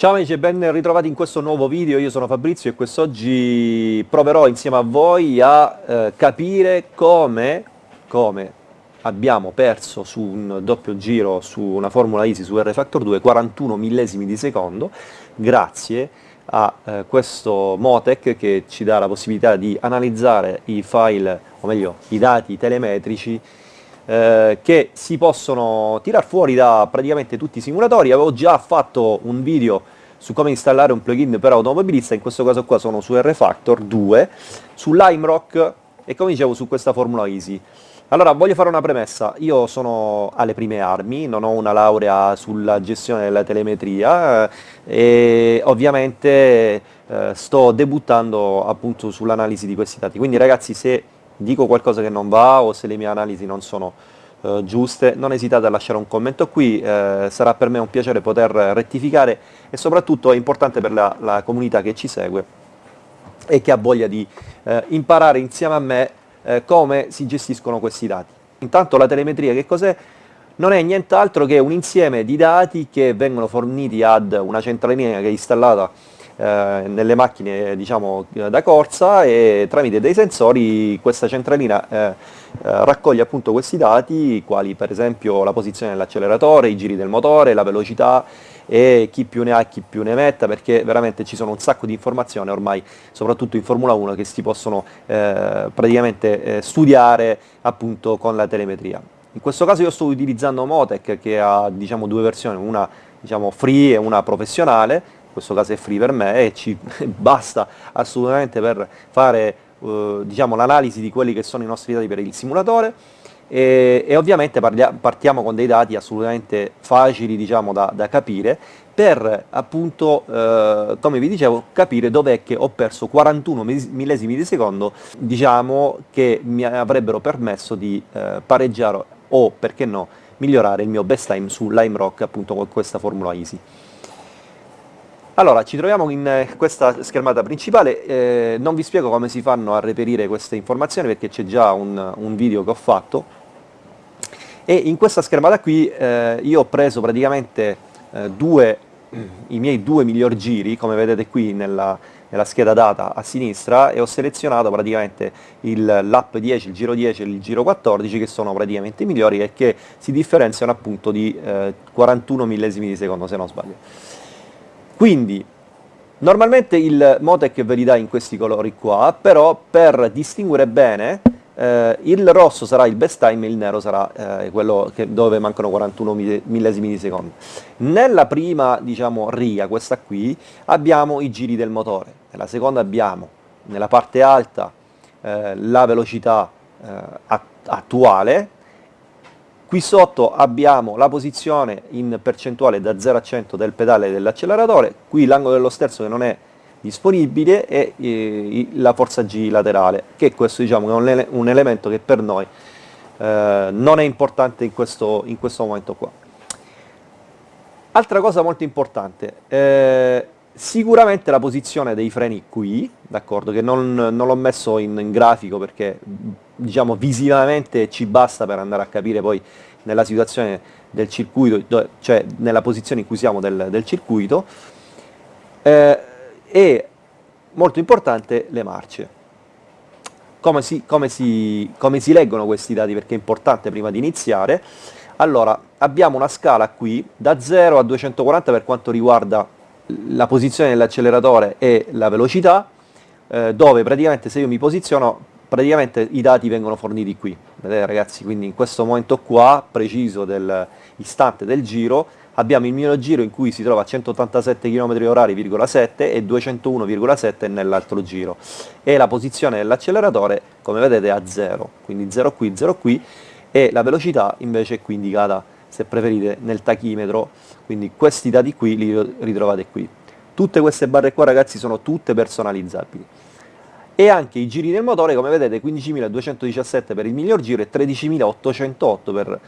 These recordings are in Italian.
Ciao amici e ben ritrovati in questo nuovo video, io sono Fabrizio e quest'oggi proverò insieme a voi a eh, capire come, come, abbiamo perso su un doppio giro su una Formula Easy su R-Factor 2 41 millesimi di secondo grazie a eh, questo Motec che ci dà la possibilità di analizzare i file, o meglio i dati telemetrici eh, che si possono tirar fuori da praticamente tutti i simulatori. Avevo già fatto un video su come installare un plugin per automobilista, in questo caso qua sono su R-Factor 2, su LimeRock e come dicevo su questa Formula Easy. Allora, voglio fare una premessa, io sono alle prime armi, non ho una laurea sulla gestione della telemetria eh, e ovviamente eh, sto debuttando appunto sull'analisi di questi dati, quindi ragazzi se dico qualcosa che non va o se le mie analisi non sono eh, giuste, non esitate a lasciare un commento qui, eh, sarà per me un piacere poter rettificare e soprattutto è importante per la, la comunità che ci segue e che ha voglia di eh, imparare insieme a me eh, come si gestiscono questi dati. Intanto la telemetria che cos'è? Non è nient'altro che un insieme di dati che vengono forniti ad una centralina che è installata eh, nelle macchine diciamo, da corsa e tramite dei sensori questa centralina eh, eh, raccoglie appunto questi dati, quali per esempio la posizione dell'acceleratore, i giri del motore, la velocità e chi più ne ha chi più ne metta perché veramente ci sono un sacco di informazioni ormai soprattutto in Formula 1 che si possono eh, praticamente eh, studiare appunto con la telemetria. In questo caso io sto utilizzando Motec che ha diciamo, due versioni, una diciamo, free e una professionale questo caso è free per me e ci basta assolutamente per fare eh, diciamo, l'analisi di quelli che sono i nostri dati per il simulatore e, e ovviamente partiamo con dei dati assolutamente facili diciamo, da, da capire per appunto, eh, come vi dicevo, capire dov'è che ho perso 41 millesimi di secondo, diciamo, che mi avrebbero permesso di eh, pareggiare o, perché no, migliorare il mio best time su Lime Rock appunto con questa Formula Easy. Allora, ci troviamo in eh, questa schermata principale, eh, non vi spiego come si fanno a reperire queste informazioni perché c'è già un, un, video che ho fatto e in questa schermata qui eh, io ho preso praticamente eh, due, i miei due miglior giri, come vedete qui nella, nella scheda data a sinistra e ho selezionato praticamente lap 10, il giro 10 e il giro 14 che sono praticamente i migliori e che si differenziano appunto di eh, 41 millesimi di secondo se non sbaglio. Quindi, normalmente il Motec ve li dà in questi colori qua, però per distinguere bene, eh, il rosso sarà il best time e il nero sarà eh, quello che, dove mancano 41 millesimi di secondo. Nella prima, diciamo, riga, questa qui, abbiamo i giri del motore, nella seconda abbiamo, nella parte alta, eh, la velocità eh, attuale, Qui sotto abbiamo la posizione in percentuale da 0 a 100 del pedale dell'acceleratore, qui l'angolo dello sterzo che non è disponibile e eh, la forza G laterale, che questo diciamo, è un, ele un, elemento che per noi eh, non è importante in questo, in questo, momento qua. Altra cosa molto importante, eh, sicuramente la posizione dei freni qui, d'accordo, che non, non l'ho messo in, in grafico perché diciamo visivamente ci basta per andare a capire poi nella situazione del circuito, cioè nella posizione in cui siamo del, del circuito, eh, e molto importante le marce. Come si, come, si, come si leggono questi dati? Perché è importante prima di iniziare. Allora, abbiamo una scala qui da 0 a 240 per quanto riguarda la posizione dell'acceleratore e la velocità, eh, dove praticamente se io mi posiziono praticamente i dati vengono forniti qui, vedete ragazzi, quindi in questo momento qua, preciso dell'istante del giro, abbiamo il mio giro in cui si trova a 187 km h e 201,7 nell'altro giro. E la posizione dell'acceleratore come vedete è a 0, quindi 0 qui, 0 qui. E la velocità invece è qui indicata se preferite nel tachimetro, quindi questi dati qui li ritrovate qui. Tutte queste barre qua ragazzi sono tutte personalizzabili. E anche i giri del motore come vedete 15.217 per il miglior giro e 13.808 per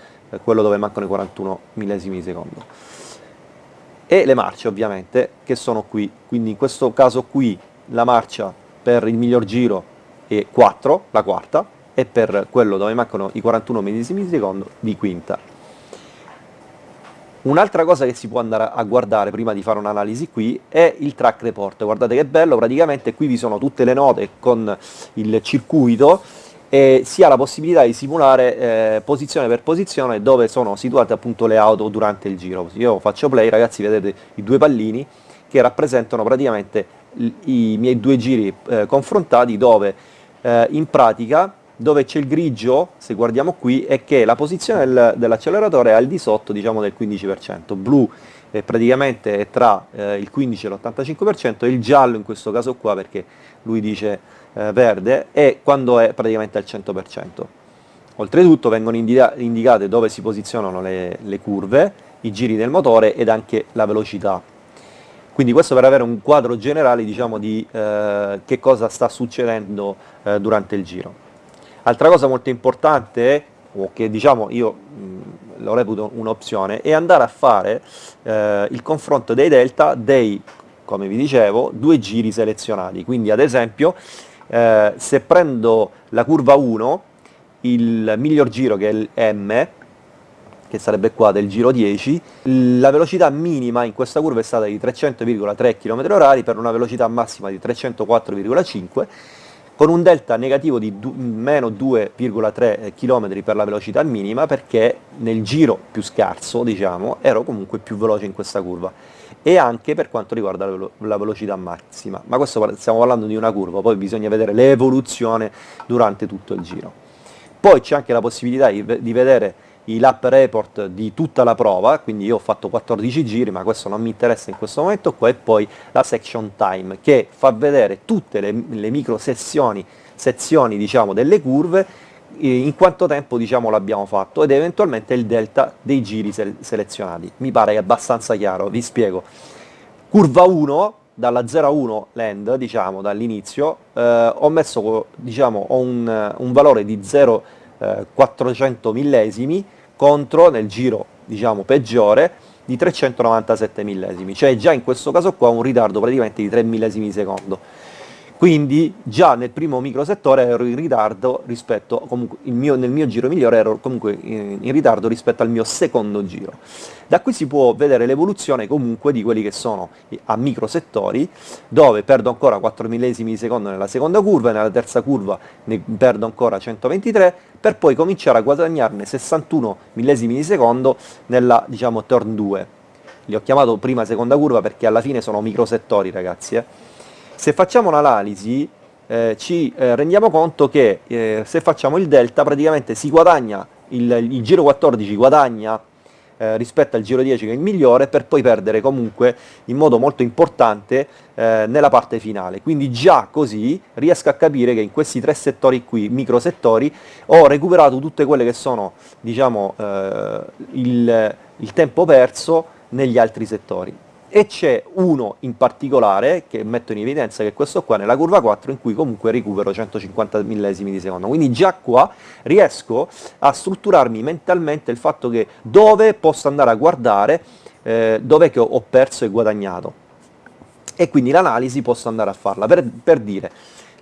quello dove mancano i 41 millesimi di secondo. E le marce ovviamente che sono qui. Quindi in questo caso qui la marcia per il miglior giro è 4 la quarta e per quello dove mancano i 41 millesimi di secondo di quinta Un'altra cosa che si può andare a guardare prima di fare un'analisi qui è il track report, guardate che bello, praticamente qui vi sono tutte le note con il circuito e si ha la possibilità di simulare eh, posizione per posizione dove sono situate appunto le auto durante il giro. Io faccio play, ragazzi, vedete i due pallini che rappresentano praticamente i miei due giri eh, confrontati dove eh, in pratica dove c'è il grigio, se guardiamo qui, è che la posizione del, dell'acceleratore è al di sotto diciamo, del 15%, blu è praticamente è tra eh, il 15 e l'85% e il giallo in questo caso qua perché lui dice eh, verde è quando è praticamente al 100%. Oltretutto vengono indica indicate dove si posizionano le, le curve, i giri del motore ed anche la velocità. Quindi questo per avere un quadro generale diciamo, di eh, che cosa sta succedendo eh, durante il giro. Altra cosa molto importante, o che diciamo io mh, lo reputo un'opzione, è andare a fare eh, il confronto dei delta dei, come vi dicevo, due giri selezionati. Quindi ad esempio eh, se prendo la curva 1, il miglior giro che è il M, che sarebbe qua del giro 10, la velocità minima in questa curva è stata di 300,3 km/h per una velocità massima di 304,5 con un delta negativo di meno 2,3 km per la velocità minima perché nel giro più scarso diciamo ero comunque più veloce in questa curva. E anche per quanto riguarda la velocità massima. Ma questo stiamo parlando di una curva poi bisogna vedere l'evoluzione durante tutto il giro. Poi c'è anche la possibilità di vedere i lap report di tutta la prova, quindi io ho fatto 14 giri, ma questo non mi interessa in questo momento qua, e poi la section time, che fa vedere tutte le, le micro sessioni, sezioni diciamo, delle curve, in quanto tempo diciamo, l'abbiamo fatto, ed eventualmente il delta dei giri se selezionati. Mi pare abbastanza chiaro, vi spiego. Curva 1, dalla 0 a 1 land, diciamo, dall'inizio, eh, ho messo, diciamo, ho un, un valore di 0 400 millesimi contro nel giro diciamo peggiore di 397 millesimi, cioè già in questo caso qua un ritardo praticamente di 3 millesimi di secondo. Quindi già nel primo microsettore ero in ritardo rispetto, comunque mio, nel mio giro migliore ero comunque in, in, ritardo rispetto al mio secondo giro. Da qui si può vedere l'evoluzione comunque di quelli che sono a microsettori, dove perdo ancora 4 millesimi di secondo nella seconda curva, e nella terza curva ne perdo ancora 123, per poi cominciare a guadagnarne 61 millesimi di secondo nella, diciamo, turn 2. Li ho chiamato prima seconda curva perché alla fine sono microsettori, ragazzi, eh. Se facciamo un'analisi eh, ci eh, rendiamo conto che eh, se facciamo il delta praticamente si guadagna, il, il giro 14 guadagna eh, rispetto al giro 10 che è il migliore per poi perdere comunque in modo molto importante eh, nella parte finale. Quindi già così riesco a capire che in questi tre settori qui, micro settori, ho recuperato tutte quelle che sono diciamo, eh, il, il tempo perso negli altri settori e c'è uno in particolare che metto in evidenza che è questo qua nella curva 4 in cui comunque recupero 150 millesimi di secondo. Quindi già qua riesco a strutturarmi mentalmente il fatto che dove posso andare a guardare eh, dove che ho perso e guadagnato. E quindi l'analisi posso andare a farla. Per, per dire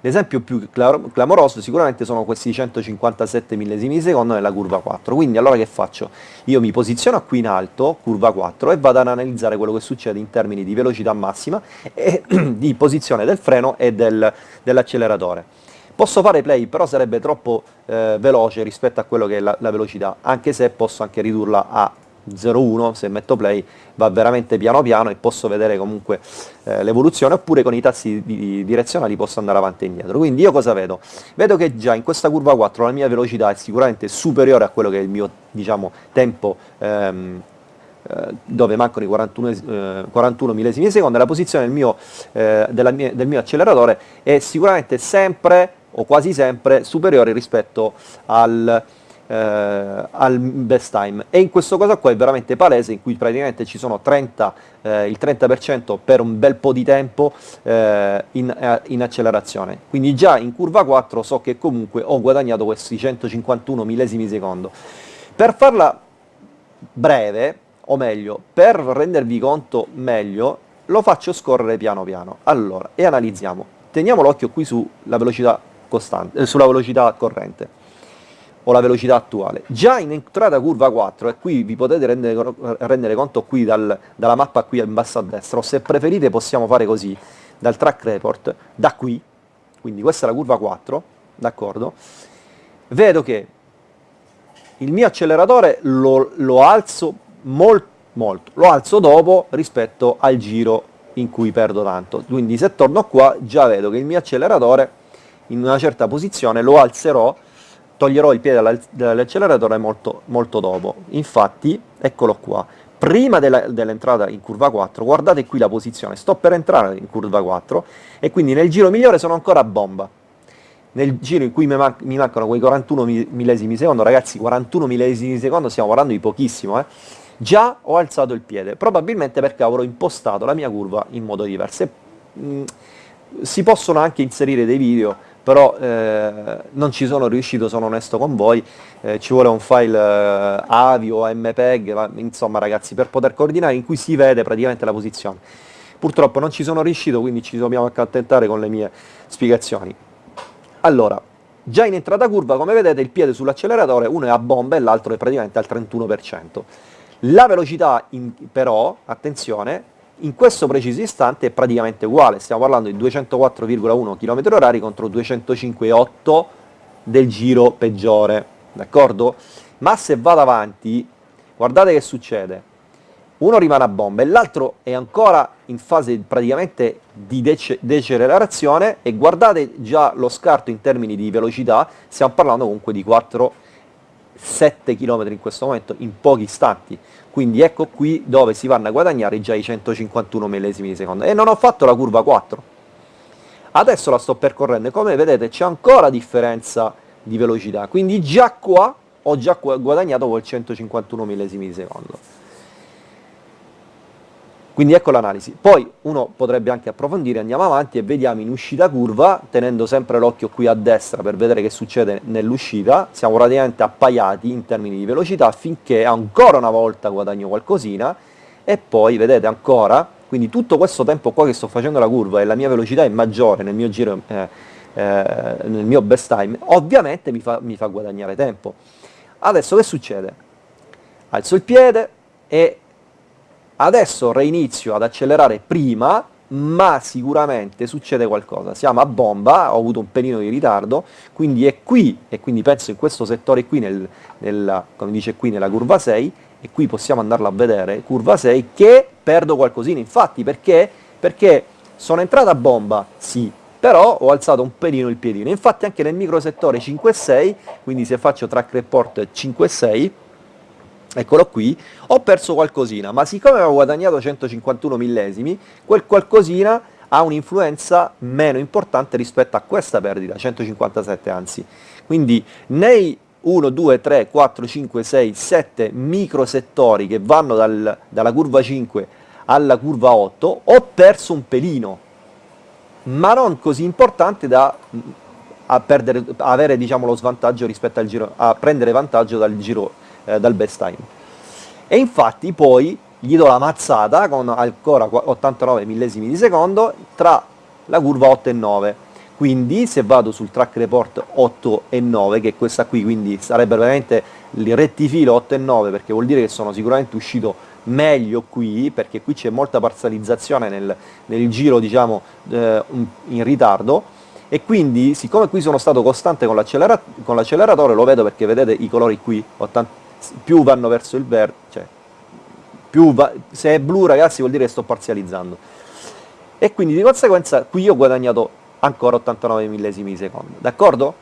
L'esempio più clamoroso sicuramente sono questi 157 millesimi di secondo nella curva 4, quindi allora che faccio? Io mi posiziono qui in alto, curva 4, e vado ad analizzare quello che succede in termini di velocità massima e di posizione del freno e del, dell'acceleratore. Posso fare play, però sarebbe troppo eh, veloce rispetto a quello che è la, la velocità, anche se posso anche ridurla a 0,1 se metto play va veramente piano piano e posso vedere comunque eh, l'evoluzione oppure con i tasti di, di, direzionali posso andare avanti e indietro quindi io cosa vedo? vedo che già in questa curva 4 la mia velocità è sicuramente superiore a quello che è il mio diciamo tempo ehm, eh, dove mancano i 41, eh, 41 millesimi di secondo la posizione del mio, eh, mia, del mio acceleratore è sicuramente sempre o quasi sempre superiore rispetto al eh, al best time. E in questo caso qua è veramente palese in cui praticamente ci sono 30, eh, il 30% per un bel po' di tempo eh, in, eh, in, accelerazione. Quindi già in curva 4 so che comunque ho guadagnato questi 151 millesimi secondo. Per farla breve o meglio per rendervi conto meglio lo faccio scorrere piano piano. Allora e analizziamo. Teniamo l'occhio qui sulla velocità costante, eh, sulla velocità corrente o la velocità attuale. Già in entrata curva 4, e qui vi potete rendere, rendere conto qui dal, dalla mappa qui in basso a destra, o se preferite possiamo fare così, dal track report, da qui, quindi questa è la curva 4, d'accordo? Vedo che il mio acceleratore lo, lo alzo molto, molto, lo alzo dopo rispetto al giro in cui perdo tanto, quindi se torno qua già vedo che il mio acceleratore in una certa posizione lo alzerò toglierò il piede dall'acceleratore molto, molto dopo. Infatti, eccolo qua, prima dell'entrata in curva 4, guardate qui la posizione, sto per entrare in curva 4 e quindi nel giro migliore sono ancora a bomba. Nel giro in cui mi, man mi mancano quei 41 millesimi secondo, ragazzi 41 millesimi secondo stiamo parlando di pochissimo, eh? già ho alzato il piede, probabilmente perché avrò impostato la mia curva in modo diverso. E, mh, mm, si possono anche inserire dei video però eh, non ci sono riuscito, sono onesto con voi, eh, ci vuole un file eh, AVI o MPEG, ma, insomma ragazzi, per poter coordinare in cui si vede praticamente la posizione. Purtroppo non ci sono riuscito, quindi ci dobbiamo accontentare con le mie spiegazioni. Allora, già in entrata curva, come vedete, il piede sull'acceleratore, uno è a bomba e l'altro è praticamente al 31%. La velocità, in, però, attenzione, in questo preciso istante è praticamente uguale, stiamo parlando di 204,1 km h contro 205,8 del giro peggiore, d'accordo? Ma se vado avanti, guardate che succede, uno rimane a bomba e l'altro è ancora in fase praticamente di dece decelerazione e guardate già lo scarto in termini di velocità, stiamo parlando comunque di 4 7 km in questo momento in pochi istanti. Quindi ecco qui dove si vanno a guadagnare già i 151 millesimi di secondo. E non ho fatto la curva 4 adesso la sto percorrendo e come vedete c'è ancora differenza di velocità. Quindi già qua ho già guadagnato quel 151 millesimi di secondo quindi ecco l'analisi. Poi uno potrebbe anche approfondire, andiamo avanti e vediamo in uscita curva, tenendo sempre l'occhio qui a destra per vedere che succede nell'uscita, siamo praticamente appaiati in termini di velocità finché ancora una volta guadagno qualcosina e poi vedete ancora, quindi tutto questo tempo qua che sto facendo la curva e la mia velocità è maggiore nel mio giro, eh, eh, nel mio best time, ovviamente mi fa, mi fa guadagnare tempo. Adesso che succede? Alzo il piede e Adesso reinizio ad accelerare prima, ma sicuramente succede qualcosa. Siamo a bomba, ho avuto un pelino di ritardo, quindi è qui, e quindi penso in questo settore qui, nel, nel, come dice qui, nella curva 6, e qui possiamo andarla a vedere, curva 6, che perdo qualcosina. Infatti, perché? Perché sono entrata a bomba, sì, però ho alzato un pelino il piedino. Infatti anche nel microsettore 5-6, quindi se faccio track report 5-6, eccolo qui, ho perso qualcosina, ma siccome avevo guadagnato 151 millesimi, quel qualcosina ha un'influenza meno importante rispetto a questa perdita, 157 anzi. Quindi nei 1, 2, 3, 4, 5, 6, 7 microsettori che vanno dal, dalla curva 5 alla curva 8, ho perso un pelino, ma non così importante da a perdere, avere diciamo, lo svantaggio rispetto al giro, a prendere vantaggio dal giro eh, dal best time. E infatti poi gli do la mazzata con ancora 89 millesimi di secondo tra la curva 8 e 9. Quindi se vado sul track report 8 e 9, che è questa qui, quindi sarebbe veramente il rettifilo 8 e 9, perché vuol dire che sono sicuramente uscito meglio qui, perché qui c'è molta parzializzazione nel, nel giro diciamo eh, in ritardo, e quindi siccome qui sono stato costante con l'acceleratore, lo vedo perché vedete i colori qui, 80, più vanno verso il verde, cioè, va, se è blu ragazzi vuol dire che sto parzializzando. E quindi di conseguenza qui ho guadagnato ancora 89 millesimi di secondo, d'accordo?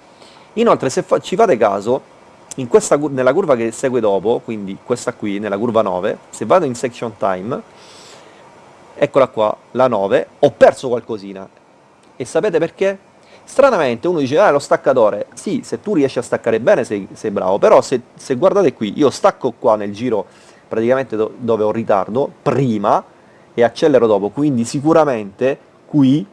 Inoltre se fa, ci fate caso, questa, nella curva che segue dopo, quindi questa qui, nella curva 9, se vado in section time, eccola qua, la 9, ho perso qualcosina. E sapete perché? Stranamente uno dice, ah, lo staccatore, sì, se tu riesci a staccare bene sei, sei bravo, però se, se, guardate qui, io stacco qua nel giro praticamente do, dove ho ritardo, prima, e accelero dopo, quindi sicuramente qui,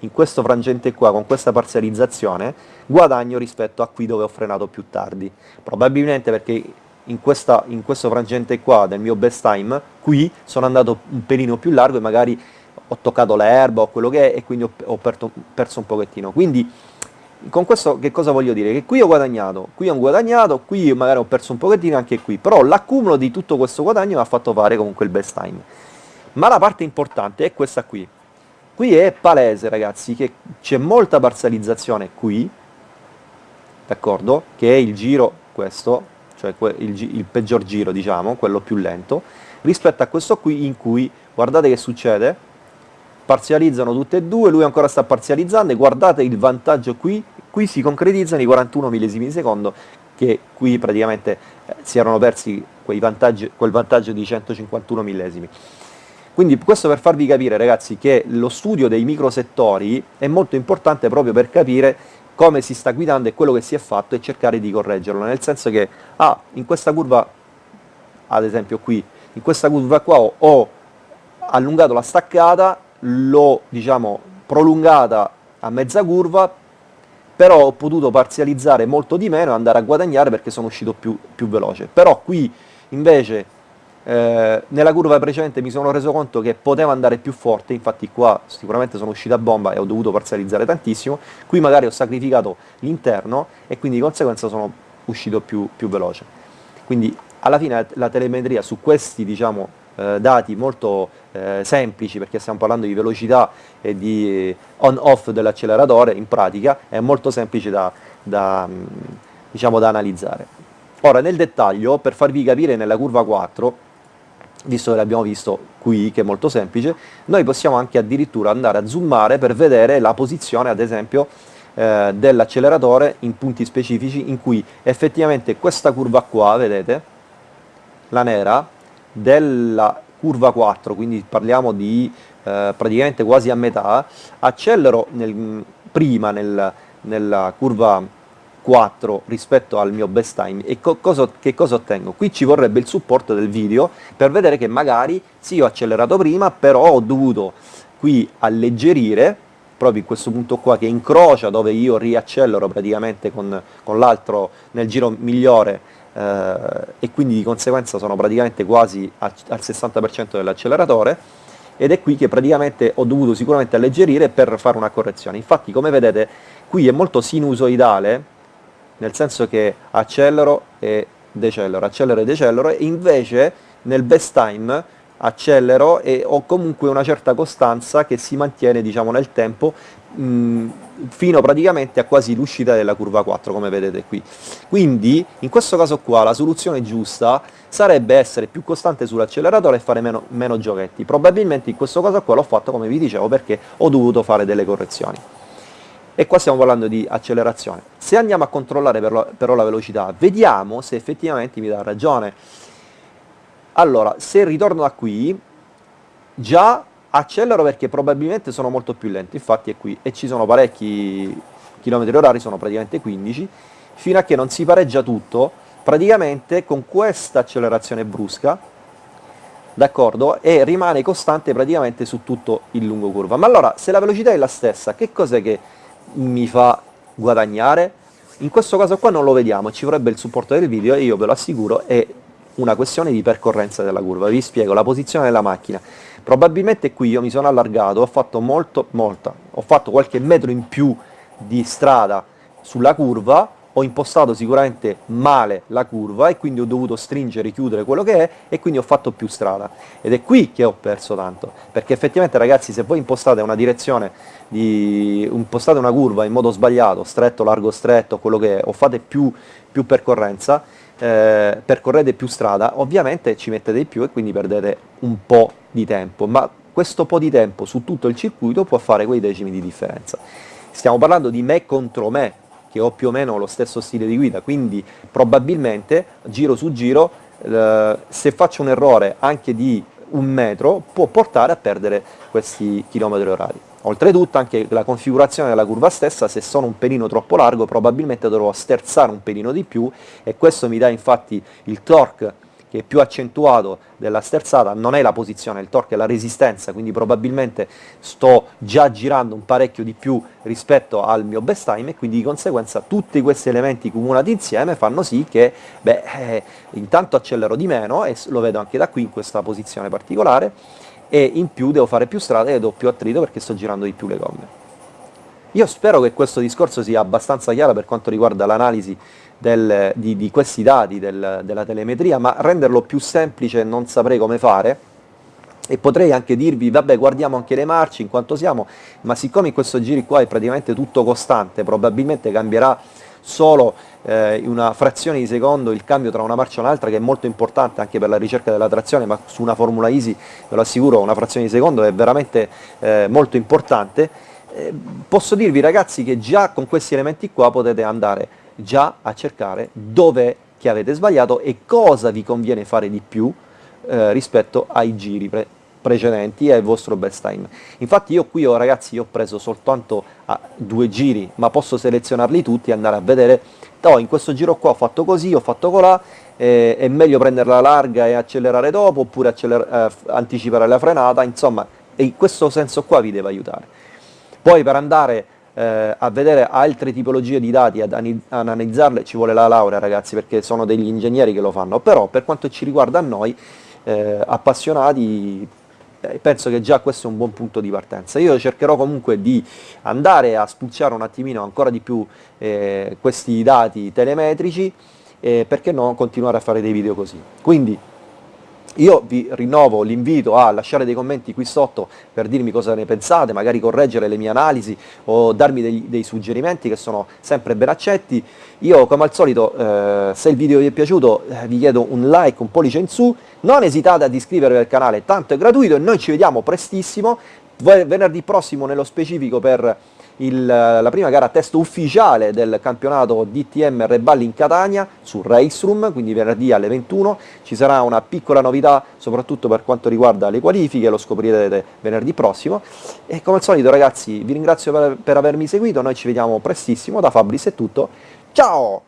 in questo frangente qua, con questa parzializzazione, guadagno rispetto a qui dove ho frenato più tardi. Probabilmente perché in, questa, in questo frangente qua del mio best time, qui sono andato un pelino più largo e magari ho toccato l'erba o quello che è e quindi ho, ho perto, perso un pochettino. Quindi con questo che cosa voglio dire? Che qui ho guadagnato, qui ho guadagnato, qui magari ho perso un pochettino anche qui, però l'accumulo di tutto questo guadagno mi ha fatto fare comunque il best time. Ma la parte importante è questa qui. Qui è palese ragazzi che c'è molta parzializzazione qui, d'accordo? Che è il giro questo, cioè il, il peggior giro diciamo, quello più lento, rispetto a questo qui in cui, guardate che succede, parzializzano tutte e due, lui ancora sta parzializzando e guardate il vantaggio qui, qui si concretizzano i 41 millesimi di secondo che qui praticamente eh, si erano persi quel vantaggio di 151 millesimi. Quindi questo per farvi capire ragazzi che lo studio dei microsettori è molto importante proprio per capire come si sta guidando e quello che si è fatto e cercare di correggerlo, nel senso che ah, in questa curva, ad esempio qui, in questa curva qua ho, ho allungato la staccata l'ho diciamo prolungata a mezza curva però ho potuto parzializzare molto di meno e andare a guadagnare perché sono uscito più, più veloce. Però qui invece eh, nella curva precedente mi sono reso conto che poteva andare più forte infatti qua sicuramente sono uscito a bomba e ho dovuto parzializzare tantissimo qui magari ho sacrificato l'interno e quindi di conseguenza sono uscito più, più veloce. Quindi alla fine la telemetria su questi diciamo eh, dati molto eh, semplici perché stiamo parlando di velocità e di on-off dell'acceleratore, in pratica è molto semplice da, da, mm, diciamo, da analizzare. Ora nel dettaglio, per farvi capire nella curva 4, visto che l'abbiamo visto qui, che è molto semplice, noi possiamo anche addirittura andare a zoomare per vedere la posizione, ad esempio, eh, dell'acceleratore in punti specifici in cui effettivamente questa curva qua, vedete, la nera, della curva 4, quindi parliamo di eh, praticamente quasi a metà, accelero nel, prima nel, nella curva 4 rispetto al mio best time e co cosa, che cosa ottengo? Qui ci vorrebbe il supporto del video per vedere che magari sì ho accelerato prima però ho dovuto qui alleggerire proprio in questo punto qua che incrocia dove io riaccelero praticamente con, con l'altro nel giro migliore eh, e quindi di conseguenza sono praticamente quasi al, al 60% dell'acceleratore ed è qui che praticamente ho dovuto sicuramente alleggerire per fare una correzione. Infatti come vedete qui è molto sinusoidale, nel senso che accelero e decelero, accelero e decelero, e invece nel best time accelero e ho comunque una certa costanza che si mantiene diciamo, nel tempo mh, fino praticamente a quasi l'uscita della curva 4 come vedete qui. Quindi in questo caso qua la soluzione giusta sarebbe essere più costante sull'acceleratore e fare meno, meno giochetti. Probabilmente in questo caso qua l'ho fatto come vi dicevo perché ho dovuto fare delle correzioni. E qua stiamo parlando di accelerazione. Se andiamo a controllare però, però la velocità vediamo se effettivamente mi dà ragione. Allora, se ritorno da qui, già accelero perché probabilmente sono molto più lento, infatti è qui, e ci sono parecchi chilometri orari, sono praticamente 15, fino a che non si pareggia tutto, praticamente con questa accelerazione brusca, d'accordo, e rimane costante praticamente su tutto il lungo curva. Ma allora, se la velocità è la stessa, che cos'è che mi fa guadagnare? In questo caso qua non lo vediamo, ci vorrebbe il supporto del video e io ve lo assicuro è una questione di percorrenza della curva. Vi spiego la posizione della macchina. Probabilmente qui io mi sono allargato, ho fatto molto, molta, ho fatto qualche metro in più di strada sulla curva, ho impostato sicuramente male la curva e quindi ho dovuto stringere, chiudere quello che è e quindi ho fatto più strada. Ed è qui che ho perso tanto, perché effettivamente ragazzi se voi impostate una direzione, di, impostate una curva in modo sbagliato, stretto, largo, stretto, quello che è, o fate più, più percorrenza, eh, percorrete più strada, ovviamente ci mettete di più e quindi perdete un po' di tempo, ma questo po' di tempo su tutto il circuito può fare quei decimi di differenza. Stiamo parlando di me contro me, che ho più o meno lo stesso stile di guida, quindi probabilmente giro su giro, eh, se faccio un errore anche di un metro, può portare a perdere questi chilometri orari. Oltretutto anche la configurazione della curva stessa, se sono un pelino troppo largo probabilmente dovrò sterzare un pelino di più e questo mi dà infatti il torque che è più accentuato della sterzata, non è la posizione, il torque è la resistenza, quindi probabilmente sto già girando un parecchio di più rispetto al mio best time e quindi di conseguenza tutti questi elementi cumulati insieme fanno sì che beh, eh, intanto accelero di meno e lo vedo anche da qui in questa posizione particolare e in più devo fare più strada e do più attrito perché sto girando di più le gomme. Io spero che questo discorso sia abbastanza chiaro per quanto riguarda l'analisi di, di, questi dati del, della telemetria, ma renderlo più semplice non saprei come fare, e potrei anche dirvi vabbè guardiamo anche le marce in quanto siamo ma siccome in questo giro qua è praticamente tutto costante probabilmente cambierà solo eh, una frazione di secondo il cambio tra una marcia e un'altra che è molto importante anche per la ricerca della trazione ma su una Formula Easy ve lo assicuro una frazione di secondo è veramente eh, molto importante. Eh, posso dirvi ragazzi che già con questi elementi qua potete andare già a cercare dove che avete sbagliato e cosa vi conviene fare di più eh, rispetto ai giri pre precedenti e il vostro best time. Infatti io qui ho, ragazzi, io ho preso soltanto ah, due giri, ma posso selezionarli tutti e andare a vedere, oh, in questo giro qua ho fatto così, ho fatto colà, eh, è meglio prenderla larga e accelerare dopo, oppure acceler eh, anticipare la frenata, insomma, in questo senso qua vi deve aiutare. Poi per andare eh, a vedere altre tipologie di dati, ad analizzarle, ci vuole la laurea ragazzi, perché sono degli ingegneri che lo fanno, però per quanto ci riguarda a noi, eh, appassionati eh, penso che già questo è un buon punto di partenza. Io cercherò comunque di andare a spulciare un attimino ancora di più eh, questi dati telemetrici e perché no continuare a fare dei video così. Quindi io vi rinnovo l'invito a lasciare dei commenti qui sotto per dirmi cosa ne pensate, magari correggere le mie analisi o darmi dei, dei suggerimenti che sono sempre ben accetti. Io come al solito eh, se il video vi è piaciuto eh, vi chiedo un like, un pollice in su, non esitate ad iscrivervi al canale, tanto è gratuito e noi ci vediamo prestissimo, venerdì prossimo nello specifico per il, la prima gara test ufficiale del campionato DTM Reballi in Catania su Race Room, quindi venerdì alle 21 ci sarà una piccola novità soprattutto per quanto riguarda le qualifiche, lo scoprirete venerdì prossimo. E come al solito ragazzi vi ringrazio per, per avermi seguito, noi ci vediamo prestissimo, da Fabris è tutto, ciao!